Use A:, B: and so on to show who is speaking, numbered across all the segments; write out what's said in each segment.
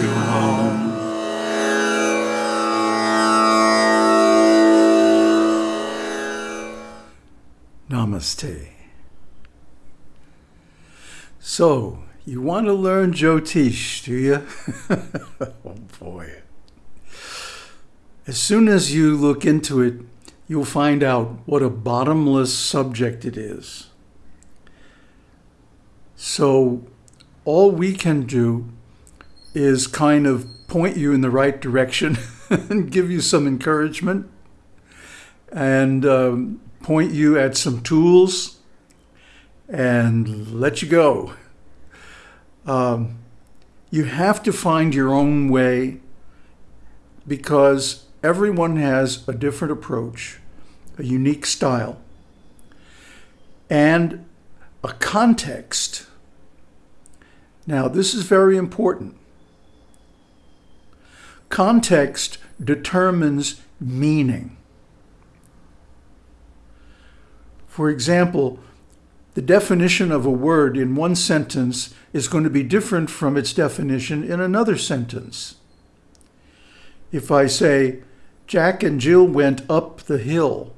A: to home. Namaste. So, you want to learn Jyotish, do you? oh boy. As soon as you look into it, you'll find out what a bottomless subject it is. So, all we can do is kind of point you in the right direction and give you some encouragement and um, point you at some tools and let you go. Um, you have to find your own way because everyone has a different approach, a unique style, and a context. Now, this is very important. Context determines meaning. For example, the definition of a word in one sentence is going to be different from its definition in another sentence. If I say, Jack and Jill went up the hill,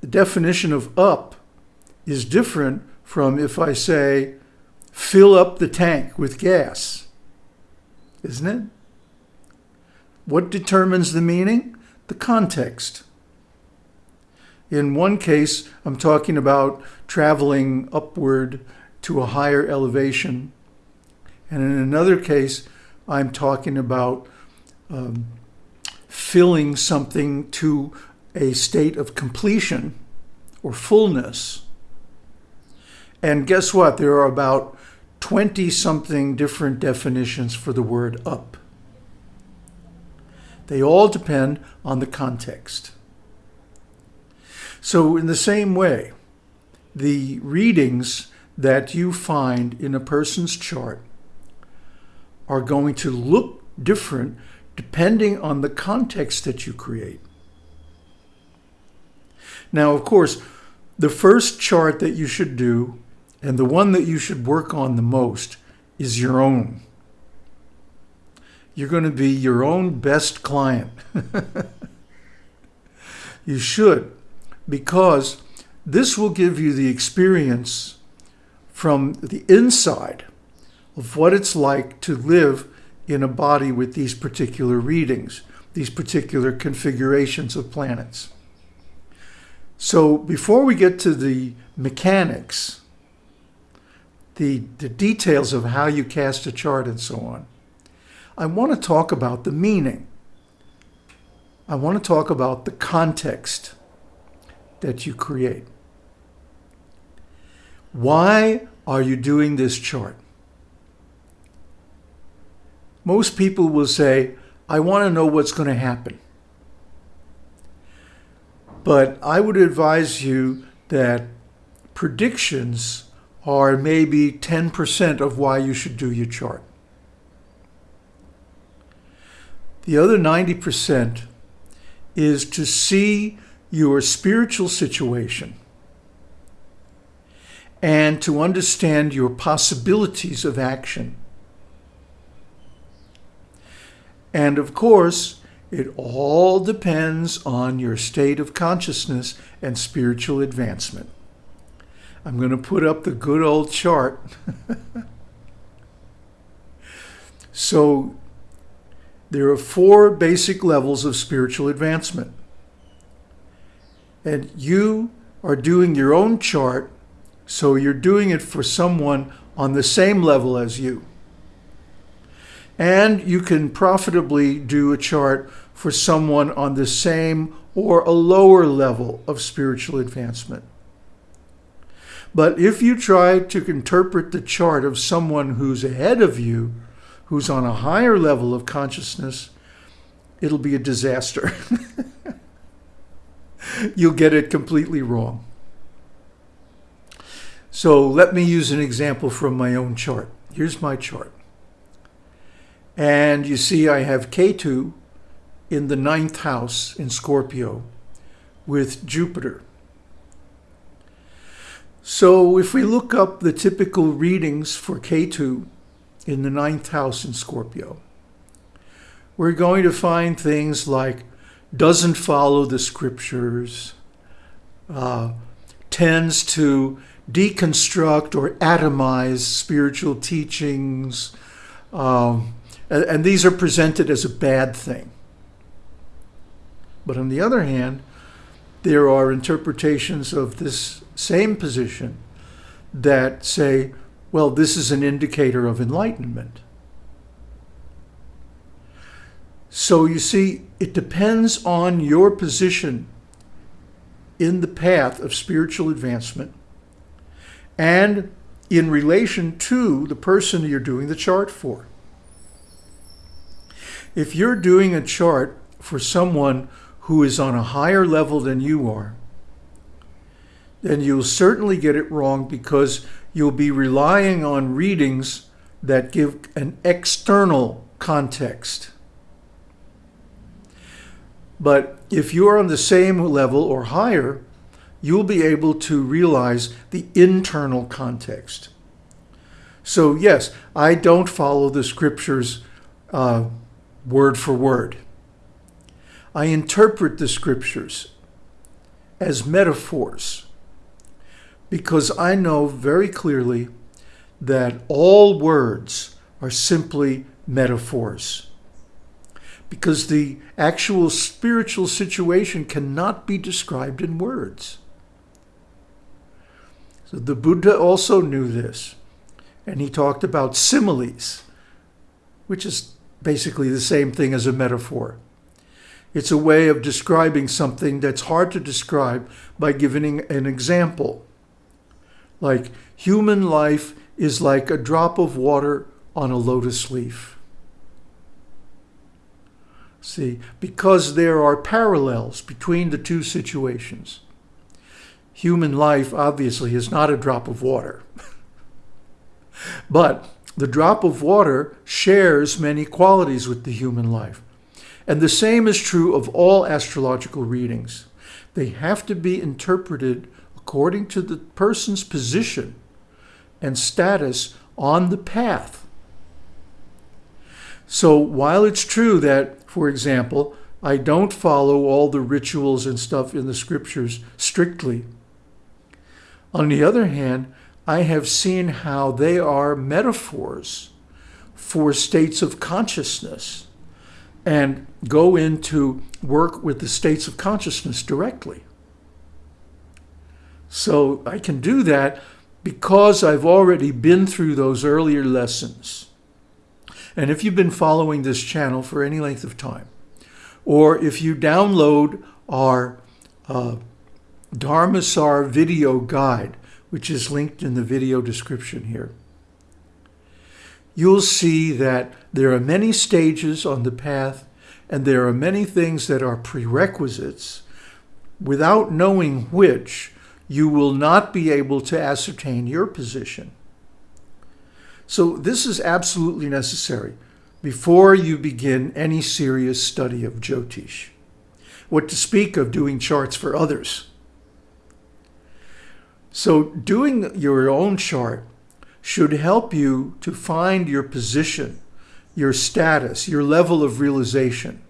A: the definition of up is different from if I say, fill up the tank with gas, isn't it? What determines the meaning? The context. In one case, I'm talking about traveling upward to a higher elevation. And in another case, I'm talking about um, filling something to a state of completion or fullness. And guess what? There are about 20 something different definitions for the word up. They all depend on the context. So in the same way, the readings that you find in a person's chart are going to look different depending on the context that you create. Now, of course, the first chart that you should do and the one that you should work on the most is your own. You're going to be your own best client. you should because this will give you the experience from the inside of what it's like to live in a body with these particular readings, these particular configurations of planets. So before we get to the mechanics, the, the details of how you cast a chart and so on, I want to talk about the meaning. I want to talk about the context that you create. Why are you doing this chart? Most people will say, I want to know what's going to happen. But I would advise you that predictions are maybe 10% of why you should do your chart. The other 90% is to see your spiritual situation and to understand your possibilities of action. And of course, it all depends on your state of consciousness and spiritual advancement. I'm going to put up the good old chart. so there are four basic levels of spiritual advancement and you are doing your own chart, so you're doing it for someone on the same level as you. And you can profitably do a chart for someone on the same or a lower level of spiritual advancement. But if you try to interpret the chart of someone who's ahead of you, who's on a higher level of consciousness, it'll be a disaster. you'll get it completely wrong. So let me use an example from my own chart. Here's my chart. And you see I have Ketu in the ninth house in Scorpio with Jupiter. So if we look up the typical readings for Ketu in the ninth house in Scorpio. We're going to find things like doesn't follow the scriptures, uh, tends to deconstruct or atomize spiritual teachings, um, and, and these are presented as a bad thing. But on the other hand, there are interpretations of this same position that say, well, this is an indicator of enlightenment. So you see, it depends on your position in the path of spiritual advancement and in relation to the person you're doing the chart for. If you're doing a chart for someone who is on a higher level than you are, then you'll certainly get it wrong because you'll be relying on readings that give an external context. But if you're on the same level or higher, you'll be able to realize the internal context. So yes, I don't follow the scriptures uh, word for word. I interpret the scriptures as metaphors because I know very clearly that all words are simply metaphors because the actual spiritual situation cannot be described in words. So the Buddha also knew this, and he talked about similes, which is basically the same thing as a metaphor. It's a way of describing something that's hard to describe by giving an example. Like human life is like a drop of water on a lotus leaf. See, because there are parallels between the two situations. Human life obviously is not a drop of water. but the drop of water shares many qualities with the human life. And the same is true of all astrological readings. They have to be interpreted according to the person's position and status on the path. So while it's true that for example, I don't follow all the rituals and stuff in the scriptures strictly. On the other hand, I have seen how they are metaphors for states of consciousness and go into work with the states of consciousness directly. So I can do that because I've already been through those earlier lessons. And if you've been following this channel for any length of time, or if you download our uh, Dharmasar video guide, which is linked in the video description here, you'll see that there are many stages on the path and there are many things that are prerequisites. Without knowing which, you will not be able to ascertain your position. So this is absolutely necessary before you begin any serious study of Jyotish. What to speak of doing charts for others. So doing your own chart should help you to find your position, your status, your level of realization,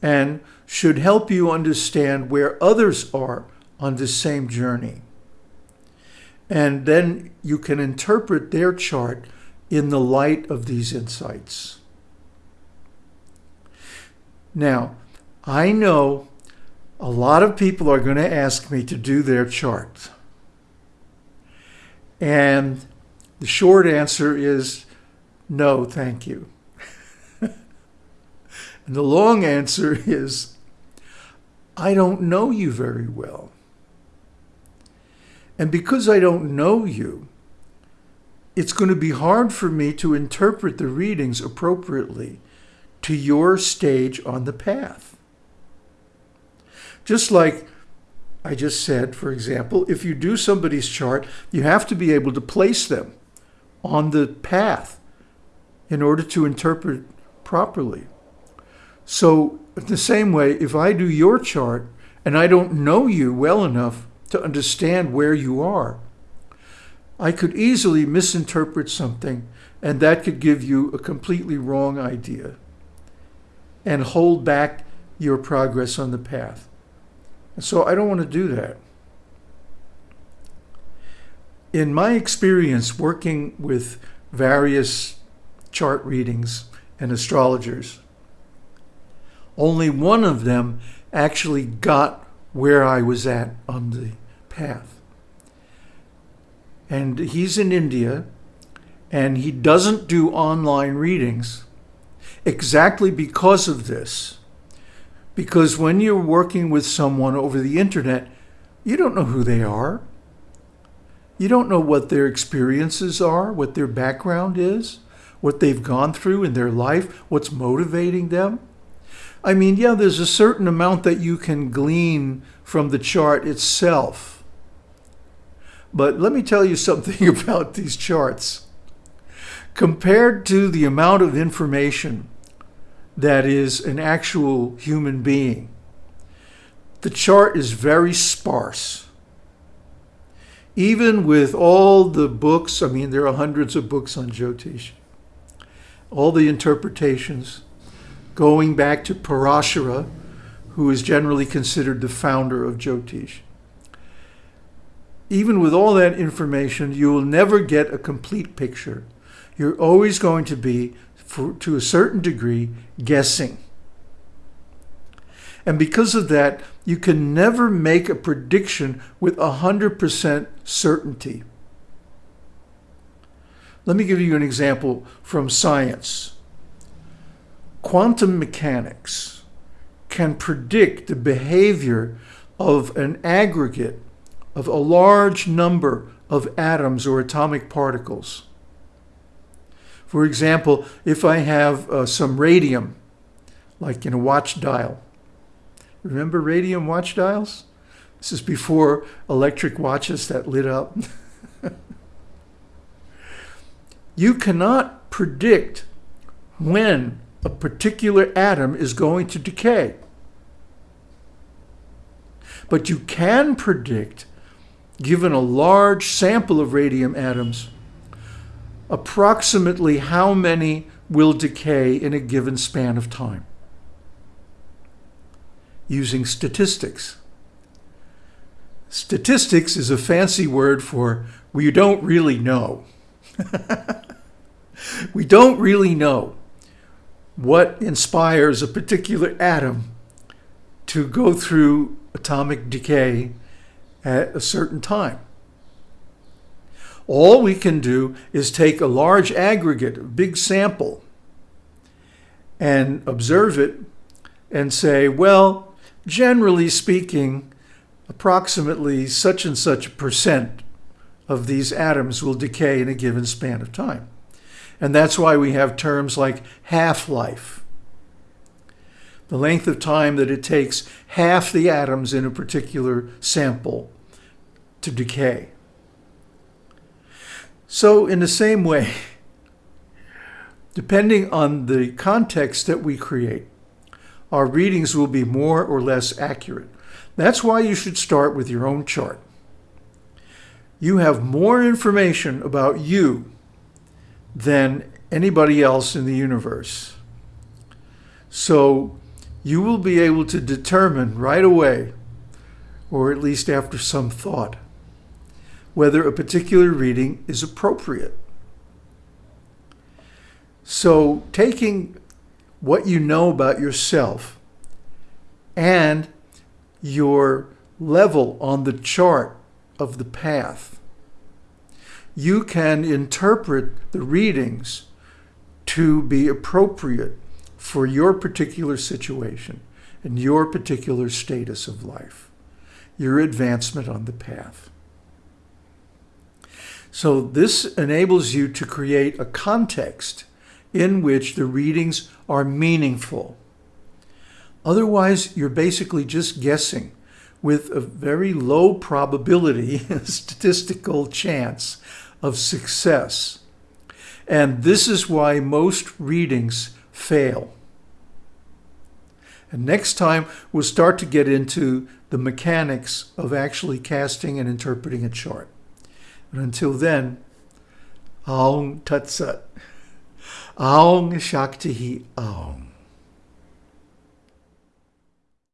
A: and should help you understand where others are on this same journey and then you can interpret their chart in the light of these insights. Now, I know a lot of people are going to ask me to do their chart. And the short answer is no, thank you. and the long answer is I don't know you very well. And because I don't know you, it's going to be hard for me to interpret the readings appropriately to your stage on the path. Just like I just said, for example, if you do somebody's chart, you have to be able to place them on the path in order to interpret properly. So the same way, if I do your chart and I don't know you well enough to understand where you are. I could easily misinterpret something and that could give you a completely wrong idea and hold back your progress on the path. And so I don't want to do that. In my experience working with various chart readings and astrologers, only one of them actually got where I was at on the path. And he's in India, and he doesn't do online readings exactly because of this. Because when you're working with someone over the internet, you don't know who they are. You don't know what their experiences are, what their background is, what they've gone through in their life, what's motivating them. I mean, yeah, there's a certain amount that you can glean from the chart itself. But let me tell you something about these charts. Compared to the amount of information that is an actual human being, the chart is very sparse. Even with all the books, I mean, there are hundreds of books on Jyotish, all the interpretations, going back to Parashara, who is generally considered the founder of Jyotish. Even with all that information, you will never get a complete picture. You're always going to be, for, to a certain degree, guessing. And because of that, you can never make a prediction with 100% certainty. Let me give you an example from science. Quantum mechanics can predict the behavior of an aggregate of a large number of atoms or atomic particles. For example, if I have uh, some radium, like in a watch dial, remember radium watch dials? This is before electric watches that lit up. you cannot predict when a particular atom is going to decay. But you can predict, given a large sample of radium atoms, approximately how many will decay in a given span of time using statistics. Statistics is a fancy word for we don't really know. we don't really know what inspires a particular atom to go through atomic decay at a certain time. All we can do is take a large aggregate, a big sample, and observe it and say, well, generally speaking, approximately such and such a percent of these atoms will decay in a given span of time. And that's why we have terms like half-life. The length of time that it takes half the atoms in a particular sample to decay. So in the same way, depending on the context that we create, our readings will be more or less accurate. That's why you should start with your own chart. You have more information about you than anybody else in the universe. So you will be able to determine right away, or at least after some thought, whether a particular reading is appropriate. So taking what you know about yourself and your level on the chart of the path you can interpret the readings to be appropriate for your particular situation and your particular status of life, your advancement on the path. So this enables you to create a context in which the readings are meaningful. Otherwise, you're basically just guessing with a very low probability, statistical chance of success. And this is why most readings fail. And next time, we'll start to get into the mechanics of actually casting and interpreting a chart. But until then, Aung Tat Sat. Aung Shakti Aung.